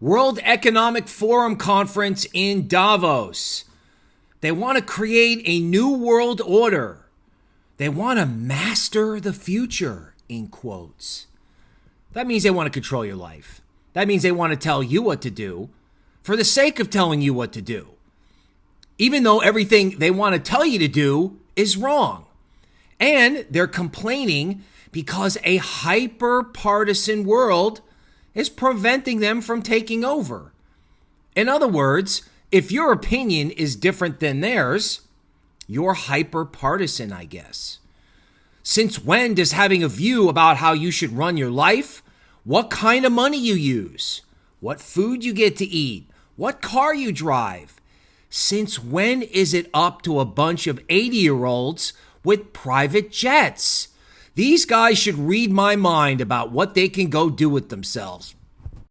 World Economic Forum conference in Davos. They want to create a new world order. They want to master the future, in quotes. That means they want to control your life. That means they want to tell you what to do for the sake of telling you what to do. Even though everything they want to tell you to do is wrong. And they're complaining because a hyper partisan world is preventing them from taking over. In other words, if your opinion is different than theirs, you're hyper partisan, I guess. Since when does having a view about how you should run your life, what kind of money you use, what food you get to eat, what car you drive, since when is it up to a bunch of 80 year olds with private jets? These guys should read my mind about what they can go do with themselves.